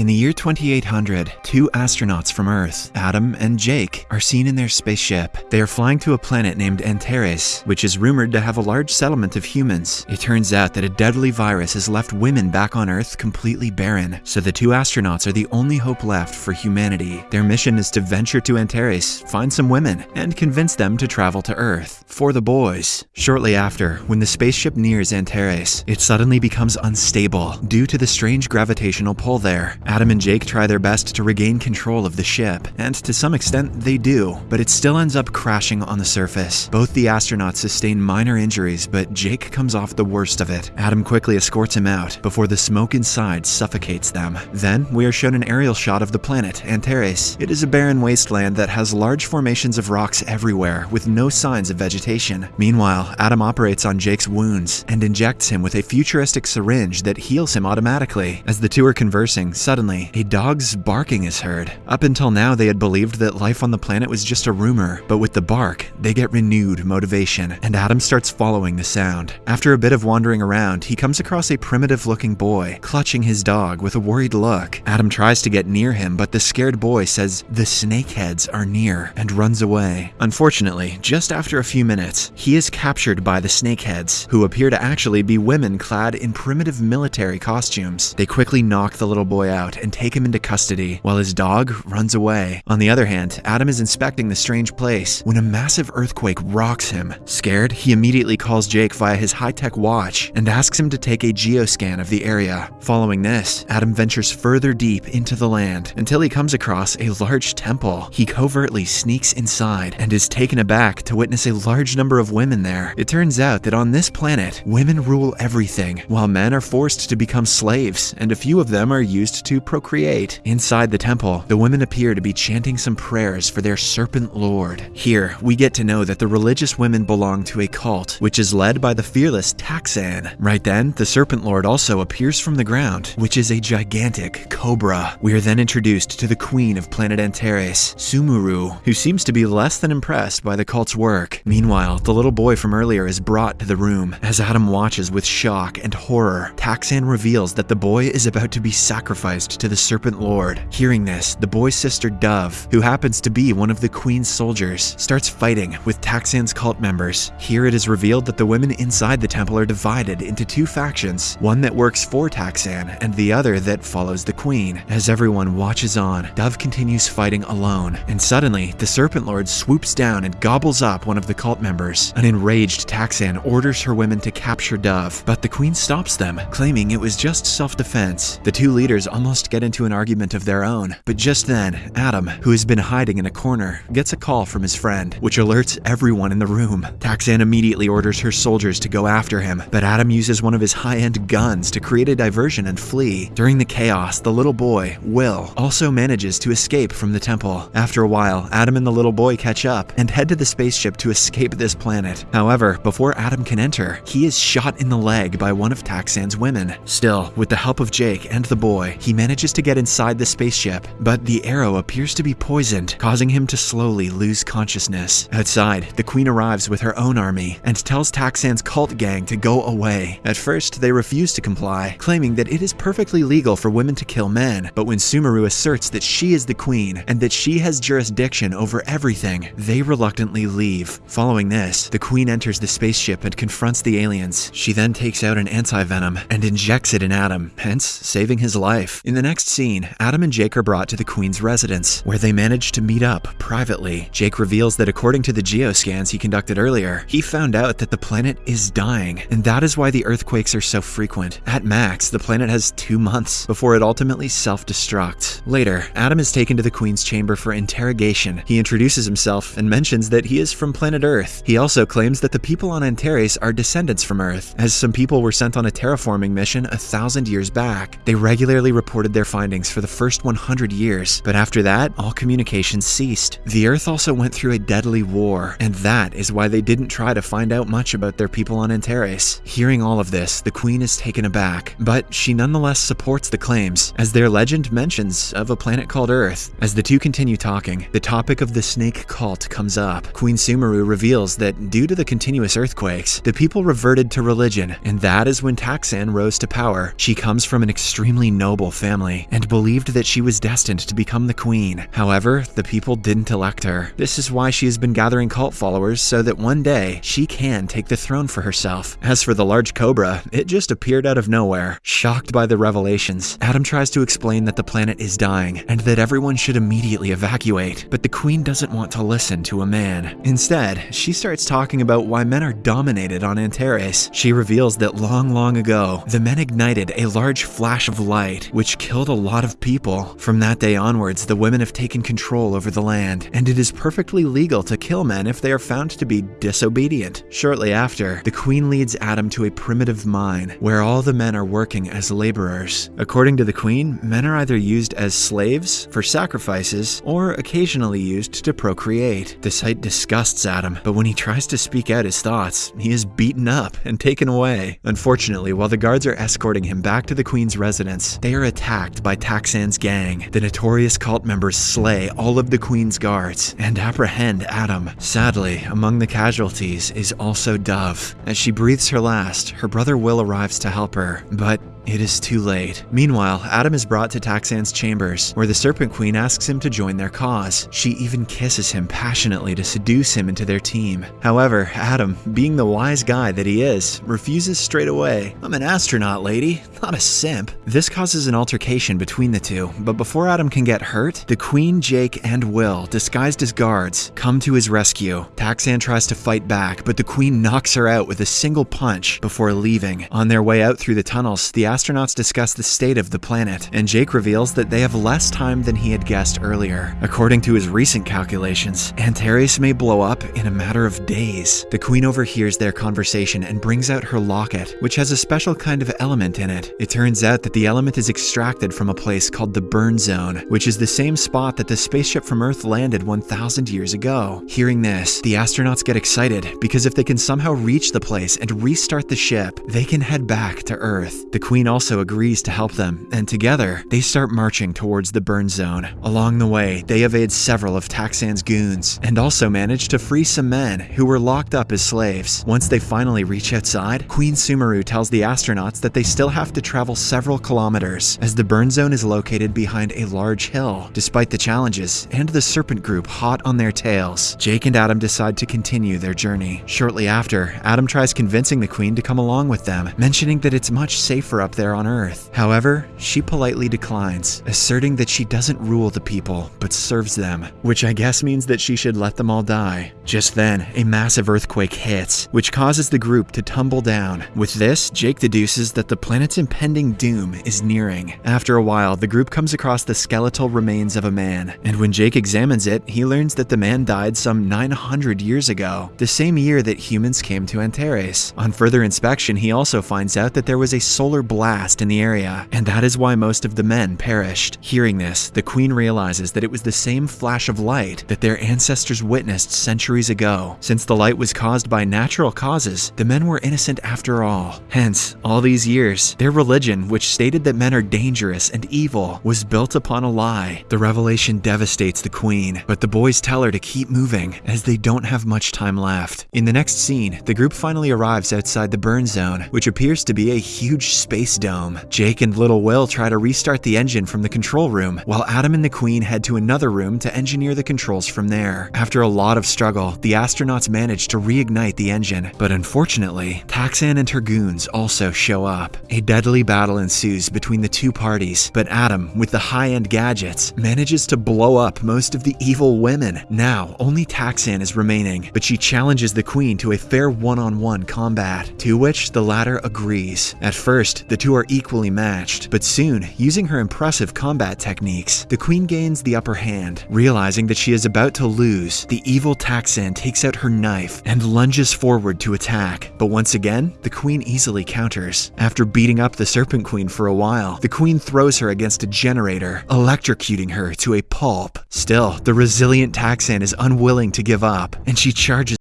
In the year 2800, two astronauts from Earth, Adam and Jake, are seen in their spaceship. They are flying to a planet named Antares, which is rumored to have a large settlement of humans. It turns out that a deadly virus has left women back on Earth completely barren, so the two astronauts are the only hope left for humanity. Their mission is to venture to Antares, find some women, and convince them to travel to Earth. For the boys. Shortly after, when the spaceship nears Antares, it suddenly becomes unstable due to the strange gravitational pull there. Adam and Jake try their best to regain control of the ship, and to some extent they do, but it still ends up crashing on the surface. Both the astronauts sustain minor injuries, but Jake comes off the worst of it. Adam quickly escorts him out before the smoke inside suffocates them. Then we are shown an aerial shot of the planet, Antares. It is a barren wasteland that has large formations of rocks everywhere, with no signs of vegetation. Meanwhile, Adam operates on Jake's wounds and injects him with a futuristic syringe that heals him automatically. As the two are conversing, Suddenly, a dog's barking is heard. Up until now, they had believed that life on the planet was just a rumor, but with the bark, they get renewed motivation, and Adam starts following the sound. After a bit of wandering around, he comes across a primitive looking boy, clutching his dog with a worried look. Adam tries to get near him, but the scared boy says the snakeheads are near and runs away. Unfortunately, just after a few minutes, he is captured by the snakeheads, who appear to actually be women clad in primitive military costumes. They quickly knock the little boy out out and take him into custody, while his dog runs away. On the other hand, Adam is inspecting the strange place when a massive earthquake rocks him. Scared, he immediately calls Jake via his high-tech watch and asks him to take a geoscan of the area. Following this, Adam ventures further deep into the land until he comes across a large temple. He covertly sneaks inside and is taken aback to witness a large number of women there. It turns out that on this planet, women rule everything, while men are forced to become slaves, and a few of them are used to procreate. Inside the temple, the women appear to be chanting some prayers for their serpent lord. Here, we get to know that the religious women belong to a cult, which is led by the fearless Taxan. Right then, the serpent lord also appears from the ground, which is a gigantic cobra. We are then introduced to the queen of planet Antares, Sumuru, who seems to be less than impressed by the cult's work. Meanwhile, the little boy from earlier is brought to the room. As Adam watches with shock and horror, Taxan reveals that the boy is about to be sacrificed to the Serpent Lord. Hearing this, the boy's sister Dove, who happens to be one of the Queen's soldiers, starts fighting with Taxan's cult members. Here it is revealed that the women inside the temple are divided into two factions, one that works for Taxan and the other that follows the Queen. As everyone watches on, Dove continues fighting alone, and suddenly, the Serpent Lord swoops down and gobbles up one of the cult members. An enraged Taxan orders her women to capture Dove, but the Queen stops them, claiming it was just self-defense. The two leaders almost get into an argument of their own. But just then, Adam, who has been hiding in a corner, gets a call from his friend, which alerts everyone in the room. Taxan immediately orders her soldiers to go after him, but Adam uses one of his high-end guns to create a diversion and flee. During the chaos, the little boy, Will, also manages to escape from the temple. After a while, Adam and the little boy catch up and head to the spaceship to escape this planet. However, before Adam can enter, he is shot in the leg by one of Taxan's women. Still, with the help of Jake and the boy, he manages to get inside the spaceship, but the arrow appears to be poisoned, causing him to slowly lose consciousness. Outside, the queen arrives with her own army and tells Taxan's cult gang to go away. At first, they refuse to comply, claiming that it is perfectly legal for women to kill men, but when Sumuru asserts that she is the queen and that she has jurisdiction over everything, they reluctantly leave. Following this, the queen enters the spaceship and confronts the aliens. She then takes out an anti-venom and injects it in Adam, hence saving his life. In the next scene, Adam and Jake are brought to the Queen's residence, where they manage to meet up privately. Jake reveals that according to the geoscans he conducted earlier, he found out that the planet is dying, and that is why the earthquakes are so frequent. At max, the planet has two months before it ultimately self-destructs. Later, Adam is taken to the Queen's chamber for interrogation. He introduces himself and mentions that he is from planet Earth. He also claims that the people on Antares are descendants from Earth, as some people were sent on a terraforming mission a thousand years back. They regularly report their findings for the first 100 years, but after that, all communications ceased. The Earth also went through a deadly war, and that is why they didn't try to find out much about their people on Antares. Hearing all of this, the Queen is taken aback, but she nonetheless supports the claims, as their legend mentions of a planet called Earth. As the two continue talking, the topic of the snake cult comes up. Queen Sumuru reveals that due to the continuous earthquakes, the people reverted to religion, and that is when Taxan rose to power. She comes from an extremely noble family and believed that she was destined to become the queen. However, the people didn't elect her. This is why she has been gathering cult followers so that one day she can take the throne for herself. As for the large cobra, it just appeared out of nowhere. Shocked by the revelations, Adam tries to explain that the planet is dying and that everyone should immediately evacuate. But the queen doesn't want to listen to a man. Instead, she starts talking about why men are dominated on Antares. She reveals that long, long ago, the men ignited a large flash of light, which killed a lot of people. From that day onwards, the women have taken control over the land, and it is perfectly legal to kill men if they are found to be disobedient. Shortly after, the queen leads Adam to a primitive mine, where all the men are working as laborers. According to the queen, men are either used as slaves, for sacrifices, or occasionally used to procreate. The sight disgusts Adam, but when he tries to speak out his thoughts, he is beaten up and taken away. Unfortunately, while the guards are escorting him back to the queen's residence, they are attacked by Taxan's gang. The notorious cult members slay all of the queen's guards and apprehend Adam. Sadly, among the casualties is also Dove. As she breathes her last, her brother Will arrives to help her, but it is too late. Meanwhile, Adam is brought to Taxan's chambers, where the Serpent Queen asks him to join their cause. She even kisses him passionately to seduce him into their team. However, Adam, being the wise guy that he is, refuses straight away. I'm an astronaut, lady, not a simp. This causes an altercation between the two, but before Adam can get hurt, the Queen, Jake, and Will, disguised as guards, come to his rescue. Taxan tries to fight back, but the Queen knocks her out with a single punch before leaving. On their way out through the tunnels, the astronauts discuss the state of the planet, and Jake reveals that they have less time than he had guessed earlier. According to his recent calculations, Antares may blow up in a matter of days. The Queen overhears their conversation and brings out her locket, which has a special kind of element in it. It turns out that the element is extracted from a place called the Burn Zone, which is the same spot that the spaceship from Earth landed 1,000 years ago. Hearing this, the astronauts get excited because if they can somehow reach the place and restart the ship, they can head back to Earth. The Queen also agrees to help them, and together, they start marching towards the burn zone. Along the way, they evade several of Taxan's goons, and also manage to free some men who were locked up as slaves. Once they finally reach outside, Queen Sumuru tells the astronauts that they still have to travel several kilometers, as the burn zone is located behind a large hill. Despite the challenges, and the Serpent Group hot on their tails, Jake and Adam decide to continue their journey. Shortly after, Adam tries convincing the Queen to come along with them, mentioning that it's much safer up there on Earth. However, she politely declines, asserting that she doesn't rule the people, but serves them, which I guess means that she should let them all die. Just then, a massive earthquake hits, which causes the group to tumble down. With this, Jake deduces that the planet's impending doom is nearing. After a while, the group comes across the skeletal remains of a man, and when Jake examines it, he learns that the man died some 900 years ago, the same year that humans came to Antares. On further inspection, he also finds out that there was a solar blast in the area, and that is why most of the men perished. Hearing this, the queen realizes that it was the same flash of light that their ancestors witnessed centuries ago. Since the light was caused by natural causes, the men were innocent after all. Hence, all these years, their religion, which stated that men are dangerous and evil, was built upon a lie. The revelation devastates the queen, but the boys tell her to keep moving, as they don't have much time left. In the next scene, the group finally arrives outside the burn zone, which appears to be a huge space dome. Jake and little Will try to restart the engine from the control room, while Adam and the Queen head to another room to engineer the controls from there. After a lot of struggle, the astronauts manage to reignite the engine, but unfortunately, Taxan and her goons also show up. A deadly battle ensues between the two parties, but Adam, with the high-end gadgets, manages to blow up most of the evil women. Now, only Taxan is remaining, but she challenges the Queen to a fair one-on-one combat, to which the latter agrees. At first, the two are equally matched, but soon, using her impressive combat techniques, the Queen gains the upper hand. Realizing that she is about to lose, the evil Taxan takes out her knife and lunges forward to attack. But once again, the Queen easily counters. After beating up the Serpent Queen for a while, the Queen throws her against a generator, electrocuting her to a pulp. Still, the resilient Taxan is unwilling to give up, and she charges